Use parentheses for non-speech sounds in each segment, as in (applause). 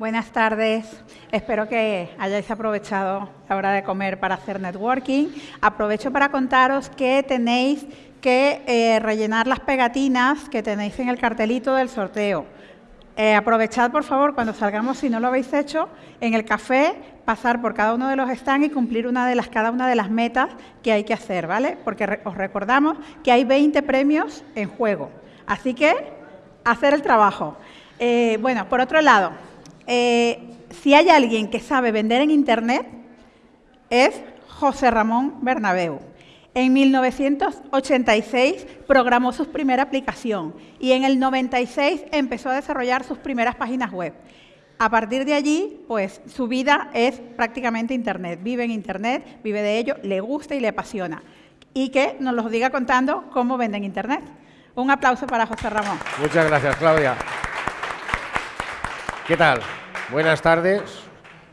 Buenas tardes. Espero que hayáis aprovechado la hora de comer para hacer networking. Aprovecho para contaros que tenéis que eh, rellenar las pegatinas que tenéis en el cartelito del sorteo. Eh, aprovechad, por favor, cuando salgamos, si no lo habéis hecho, en el café, pasar por cada uno de los stands y cumplir una de las, cada una de las metas que hay que hacer, ¿vale? Porque os recordamos que hay 20 premios en juego. Así que, hacer el trabajo. Eh, bueno, por otro lado, eh, si hay alguien que sabe vender en Internet, es José Ramón Bernabeu. En 1986 programó su primera aplicación y en el 96 empezó a desarrollar sus primeras páginas web. A partir de allí, pues su vida es prácticamente Internet. Vive en Internet, vive de ello, le gusta y le apasiona. Y que nos lo diga contando cómo vende en Internet. Un aplauso para José Ramón. Muchas gracias, Claudia. ¿Qué tal? Buenas tardes.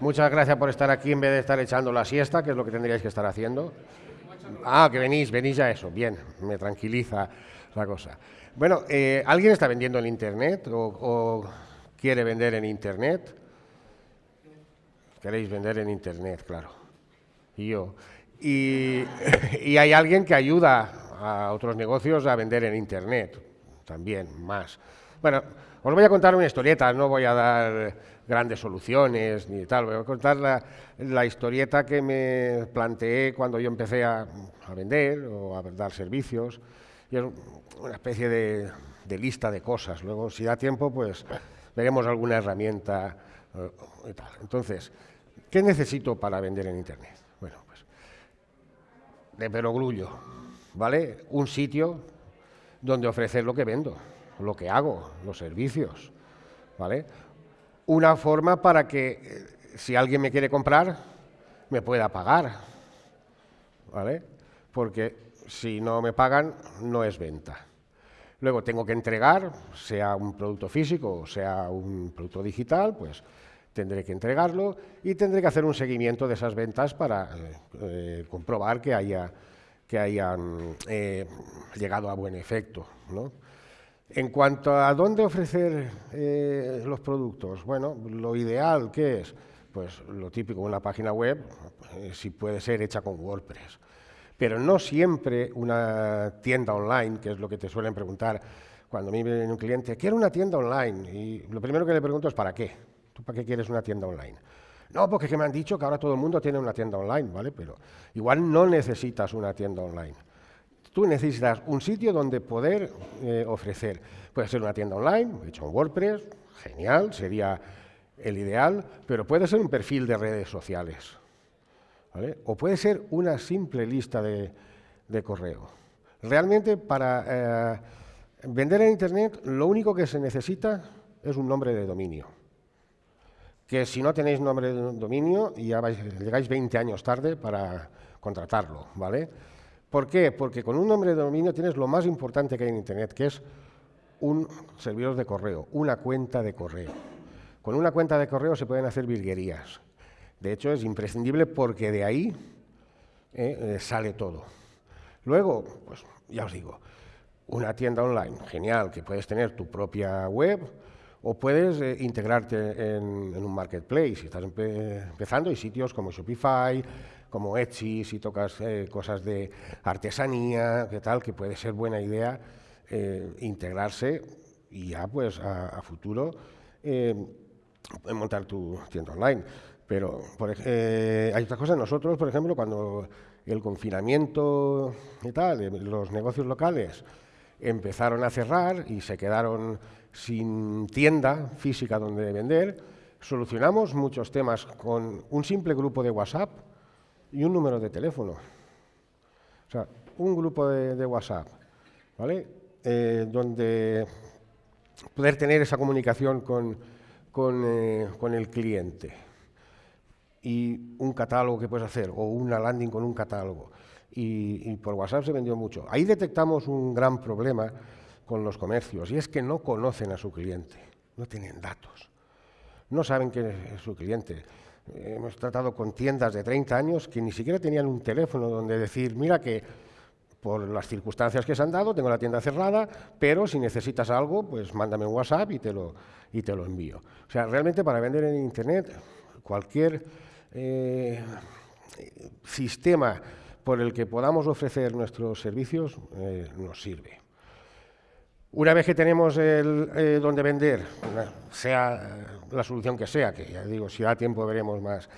Muchas gracias por estar aquí en vez de estar echando la siesta, que es lo que tendríais que estar haciendo. Ah, que venís, venís ya eso. Bien, me tranquiliza la cosa. Bueno, eh, ¿alguien está vendiendo en Internet o, quiere vender en Internet? Queréis vender en Internet, claro. Y yo. Y, (laughs) y hay alguien que ayuda a otros negocios a vender en Internet, también, más. Bueno, os voy a contar una historieta, no voy a dar grandes soluciones ni tal, voy a contar la, historieta que me planteé cuando yo empecé a, vender o a dar servicios, y es una especie de, lista de cosas. Luego, si da tiempo, pues veremos alguna herramienta eh, y tal. Entonces, ¿qué necesito para vender en Internet? Bueno, pues de perogrullo, ¿vale? Un sitio donde ofrecer lo que vendo lo que hago, los servicios, ¿vale? Una forma para que eh, si alguien me quiere comprar, me pueda pagar, ¿vale? Porque si no me pagan, no es venta. Luego tengo que entregar, sea un producto físico o sea un producto digital, pues tendré que entregarlo y tendré que hacer un seguimiento de esas ventas para eh, eh, comprobar que, haya, que hayan llegado a buen efecto. ¿no? En cuanto a dónde ofrecer eh, los productos, bueno, lo ideal, ¿qué es? Pues lo típico, una página web, eh, si puede ser hecha con WordPress. Pero no siempre una tienda online, que es lo que te suelen preguntar cuando a mí viene un cliente, quiero una tienda online. Y lo primero que le pregunto es, ¿para qué? ¿Tú para qué quieres una tienda online? No, porque me han dicho que ahora todo el mundo tiene una tienda online, ¿vale? Pero igual no necesitas una tienda online. Tú necesitas un sitio donde poder eh, ofrecer. Puede ser una tienda online, hecho en WordPress, genial, sería el ideal, pero puede ser un perfil de redes sociales. O puede ser una simple lista de, correo. Realmente para eh, vender en Internet lo único que se necesita es un nombre de dominio. Que si no tenéis nombre de dominio, ya llegáis 20 años tarde para contratarlo, ¿vale? ¿Por qué? Porque con un nombre de dominio tienes lo más importante que hay en Internet, que es un servidor de correo, una cuenta de correo. Con una cuenta de correo se pueden hacer virguerías. De hecho, es imprescindible porque de ahí eh, eh, sale todo. Luego, pues ya os digo, una tienda online, genial, que puedes tener tu propia web o puedes eh, integrarte en, un marketplace. Si estás empezando, hay sitios como Shopify, como Etsy, si tocas eh, cosas de artesanía, que tal, que puede ser buena idea eh, integrarse y ya pues a, futuro eh, montar tu tienda online. Pero hay otras cosas, nosotros, por ejemplo, cuando el confinamiento y tal, los negocios locales empezaron a cerrar y se quedaron sin tienda física donde vender, solucionamos muchos temas con un simple grupo de WhatsApp y un número de teléfono. O sea, un grupo de, WhatsApp, ¿vale? Eh, donde poder tener esa comunicación con, eh, con, el cliente y un catálogo que puedes hacer o una landing con un catálogo. Y, y, por WhatsApp se vendió mucho. Ahí detectamos un gran problema con los comercios y es que no conocen a su cliente, no tienen datos, no saben quién es su cliente. Hemos tratado con tiendas de 30 años que ni siquiera tenían un teléfono donde decir, mira que por las circunstancias que se han dado, tengo la tienda cerrada, pero si necesitas algo, pues mándame un WhatsApp y te lo, y te lo envío. O sea, realmente para vender en Internet, cualquier eh, sistema por el que podamos ofrecer nuestros servicios eh, nos sirve. Una vez que tenemos el, eh, donde vender, sea la solución que sea, que ya digo, si da tiempo veremos más,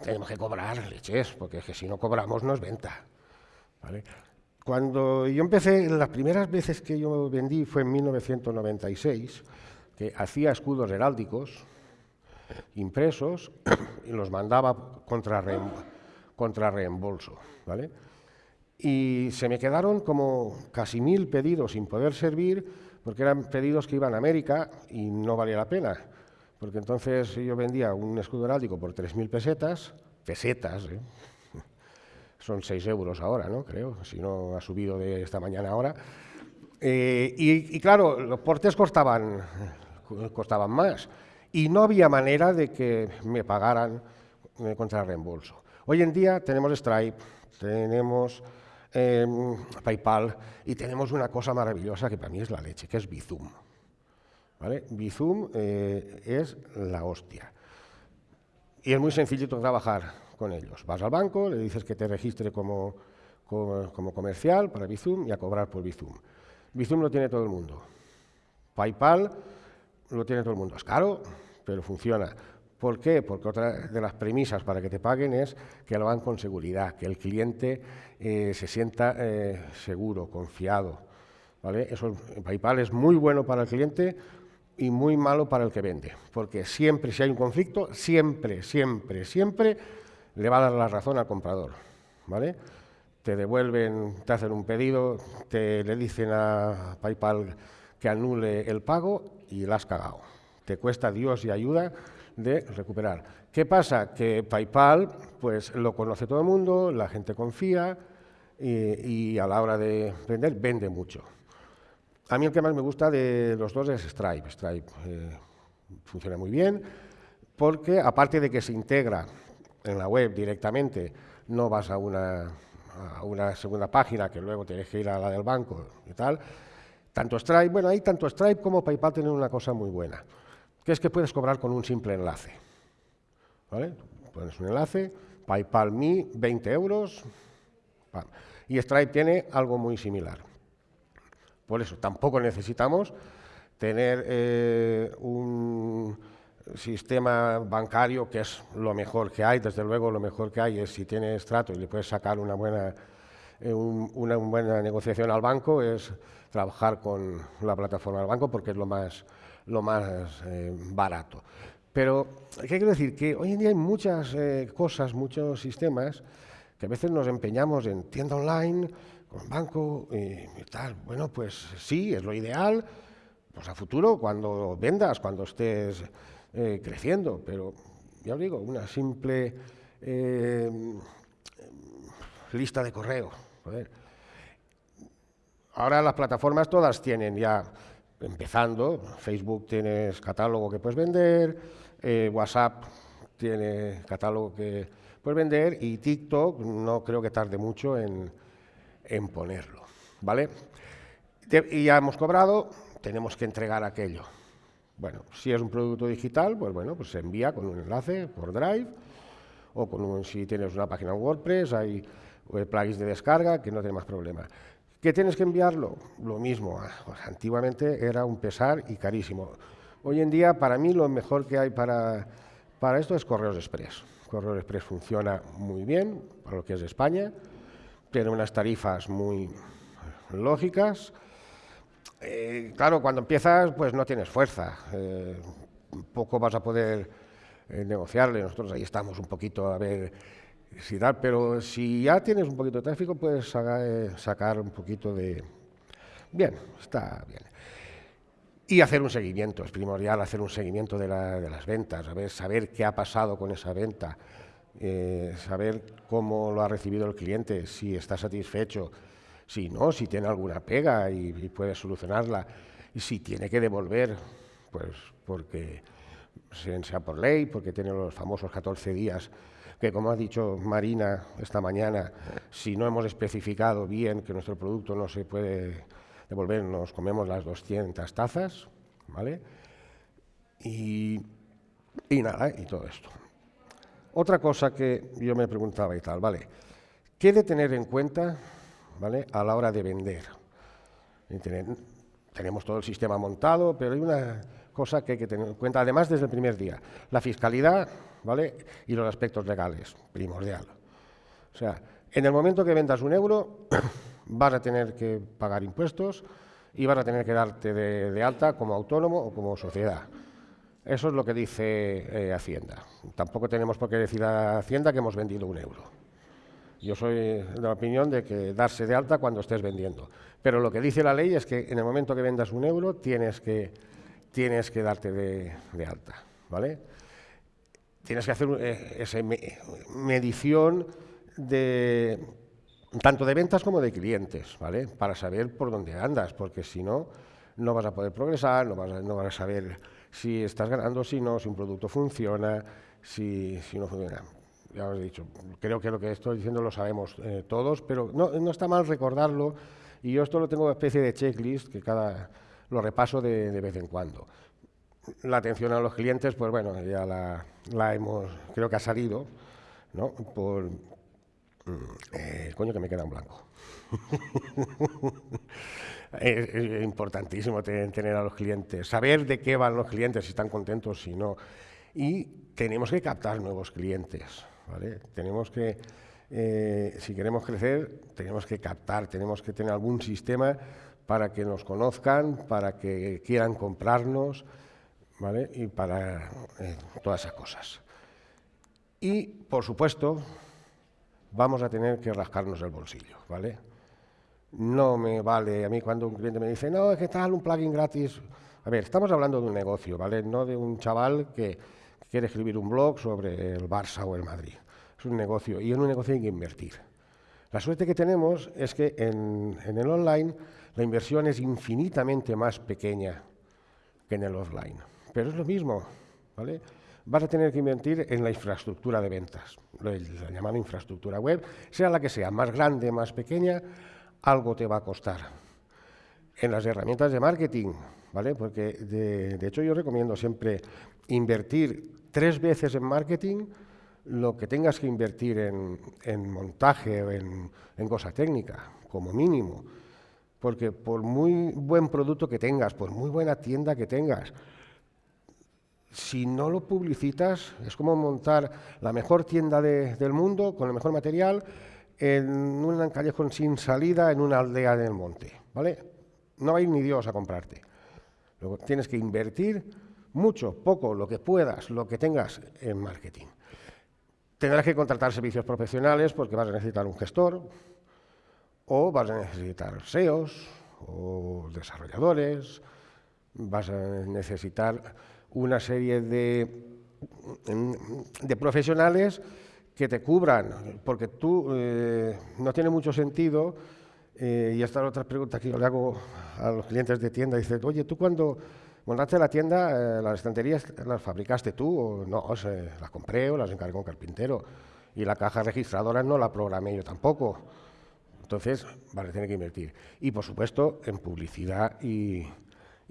tenemos que cobrar leches, porque es que si no cobramos no es venta. Cuando yo empecé, las primeras veces que yo vendí fue en 1996, que hacía escudos heráldicos impresos y los mandaba contra reembolso. ¿vale? Y se me quedaron como casi mil pedidos sin poder servir, porque eran pedidos que iban a América y no valía la pena, porque entonces yo vendía un escudo heráldico por 3.000 pesetas, pesetas, ¿eh? (laughs) son 6 euros ahora, ¿no? Creo, si no ha subido de esta mañana ahora. Eh, y, claro, los portes costaban, costaban más y no había manera de que me pagaran eh, contra reembolso. Hoy en día tenemos Stripe, tenemos Em, PayPal y tenemos una cosa maravillosa que para mí es la leche, que es Bizum. Bizum eh, es la hostia. Y es muy sencillito trabajar con ellos. Vas al banco, le dices que te registre como, como, comercial para Bizum y a cobrar por Bizum. Bizum lo tiene todo el mundo. PayPal lo tiene todo el mundo. Es caro, pero funciona. ¿Por qué? Porque otra de las premisas para que te paguen es que lo hagan con seguridad, que el cliente eh, se sienta eh, seguro, confiado. ¿vale? Eso, PayPal es muy bueno para el cliente y muy malo para el que vende, porque siempre, si hay un conflicto, siempre, siempre, siempre le va a dar la razón al comprador. ¿vale? Te devuelven, te hacen un pedido, te le dicen a PayPal que anule el pago y la has cagado. Te cuesta Dios y ayuda de recuperar. ¿Qué pasa? Que PayPal pues, lo conoce todo el mundo, la gente confía y, a la hora de vender, vende mucho. A mí el que más me gusta de los dos es Stripe. Stripe eh, funciona muy bien porque aparte de que se integra en la web directamente, no vas a una, a una segunda página que luego tienes que ir a la del banco y tal, tanto Stripe, bueno, ahí tanto Stripe como PayPal tienen una cosa muy buena que es que puedes cobrar con un simple enlace. ¿Vale? Pones un enlace, PayPal Me, 20 euros, y Stripe tiene algo muy similar. Por eso, tampoco necesitamos tener eh, un sistema bancario que es lo mejor que hay, desde luego lo mejor que hay es si tienes trato y le puedes sacar una buena, eh, una buena negociación al banco, es trabajar con la plataforma del banco porque es lo más lo más eh, barato. Pero, ¿qué quiero decir? Que hoy en día hay muchas eh, cosas, muchos sistemas, que a veces nos empeñamos en tienda online, con banco y, tal. Bueno, pues sí, es lo ideal, pues a futuro, cuando vendas, cuando estés eh, creciendo, pero ya os digo, una simple lista de correo. Ahora las plataformas todas tienen ya empezando. Facebook tienes catálogo que puedes vender, eh, WhatsApp tiene catálogo que puedes vender y TikTok no creo que tarde mucho en, ponerlo. ¿vale? y ya hemos cobrado, tenemos que entregar aquello. Bueno, si es un producto digital, pues bueno, pues se envía con un enlace por Drive o con un, si tienes una página en WordPress, hay eh, plugins de descarga que no tiene más problema. ¿Qué tienes que enviarlo? Lo mismo. Ah, pues antiguamente era un pesar y carísimo. Hoy en día, para mí, lo mejor que hay para, para esto es Correos Express. Correos Express funciona muy bien para lo que es España. Tiene unas tarifas muy lógicas. Eh, claro, cuando empiezas, pues no tienes fuerza. Eh, poco vas a poder eh, negociarle. Nosotros ahí estamos un poquito a ver pero si ya tienes un poquito de tráfico, puedes eh, sacar un poquito de... Bien, está bien. Y hacer un seguimiento, es primordial hacer un seguimiento de, las ventas, saber, saber qué ha pasado con esa venta, eh, saber cómo lo ha recibido el cliente, si está satisfecho, si no, si tiene alguna pega y, y puede solucionarla, y si tiene que devolver, pues porque sea por ley, porque tiene los famosos 14 días que como ha dicho Marina esta mañana, si no hemos especificado bien que nuestro producto no se puede devolver, nos comemos las 200 tazas, ¿vale? Y, y nada, y todo esto. Otra cosa que yo me preguntaba y tal, ¿vale? ¿Qué de tener en cuenta, ¿vale? A la hora de vender. tenemos todo el sistema montado, pero hay una cosa que hay que tener en cuenta, además desde el primer día. La fiscalidad, ¿vale? Y los aspectos legales, primordial. O sea, en el momento que vendas un euro, (coughs) vas a tener que pagar impuestos y vas a tener que darte de, alta como autónomo o como sociedad. Eso es lo que dice eh, Hacienda. Tampoco tenemos por qué decir a Hacienda que hemos vendido un euro. Yo soy de la opinión de que darse de alta cuando estés vendiendo. Pero lo que dice la ley es que en el momento que vendas un euro tienes que, tienes que darte de, de alta. ¿vale? tienes que hacer eh, esa medición de tanto de ventas como de clientes, ¿vale? Para saber por dónde andas, porque si no, no vas a poder progresar, no vas a, no vas a saber si estás ganando, si no, si un producto funciona, si, si no funciona. Ya os he dicho, creo que lo que estoy diciendo lo sabemos eh, todos, pero no, no, está mal recordarlo, y yo esto lo tengo una especie de checklist que cada lo repaso de, de vez en cuando la atención a los clientes, pues bueno, ya la, hemos, creo que ha salido, ¿no? Por, mm, eh, coño que me queda en blanco. (laughs) es, importantísimo tener, a los clientes, saber de qué van los clientes, si están contentos, si no. Y tenemos que captar nuevos clientes, ¿vale? Tenemos que, eh, si queremos crecer, tenemos que captar, tenemos que tener algún sistema para que nos conozcan, para que quieran comprarnos, ¿vale? Y para eh, todas esas cosas. Y, por supuesto, vamos a tener que rascarnos el bolsillo, ¿vale? No me vale a mí cuando un cliente me dice, no, es que tal, un plugin gratis. A ver, estamos hablando de un negocio, ¿vale? No de un chaval que, quiere escribir un blog sobre el Barça o el Madrid. Es un negocio y en un negocio hay que invertir. La suerte que tenemos es que en, en el online la inversión es infinitamente más pequeña que en el offline. Pero es lo mismo, ¿vale? Vas a tener que invertir en la infraestructura de ventas, la llamada infraestructura web, sea la que sea, más grande, más pequeña, algo te va a costar. En las herramientas de marketing, ¿vale? Porque de, hecho yo recomiendo siempre invertir tres veces en marketing lo que tengas que invertir en, montaje o en, en cosa técnica, como mínimo. Porque por muy buen producto que tengas, por muy buena tienda que tengas, si no lo publicitas, es como montar la mejor tienda del mundo con el mejor material en un callejón sin salida en una aldea del monte, ¿vale? No va a ir ni Dios a comprarte. Luego tienes que invertir mucho, poco, lo que puedas, lo que tengas en marketing. Tendrás que contratar servicios profesionales porque vas a necesitar un gestor o vas a necesitar SEOs o desarrolladores, vas a necesitar una serie de, profesionales que te cubran, porque tú eh, no tiene mucho sentido, eh, y esta es otra pregunta que yo le hago a los clientes de tienda, dice, oye, tú cuando montaste la tienda, eh, las estanterías las fabricaste tú, o no, las compré o las encargó un carpintero, y la caja registradora no la programé yo tampoco. Entonces, vale, tiene que invertir. Y, por supuesto, en publicidad y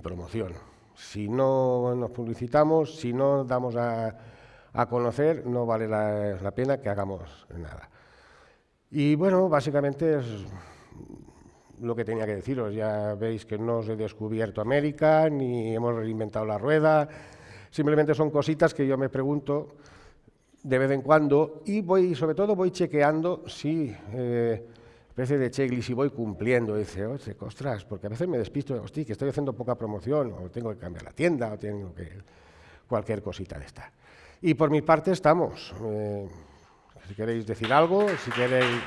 promoción. Si no nos publicitamos, si no damos a, conocer, no vale la, pena que hagamos nada. Y bueno, básicamente es lo que tenía que deciros. Ya veis que no os he descubierto América, ni hemos reinventado la rueda. Simplemente son cositas que yo me pregunto de vez en cuando y voy, sobre todo voy chequeando si eh, especie de checklist y voy cumpliendo. Y dice, oye, ostras, porque a veces me despisto, hostia, que estoy haciendo poca promoción, o tengo que cambiar la tienda, o tengo que... cualquier cosita de esta. Y por mi parte estamos. Eh, si queréis decir algo, si queréis...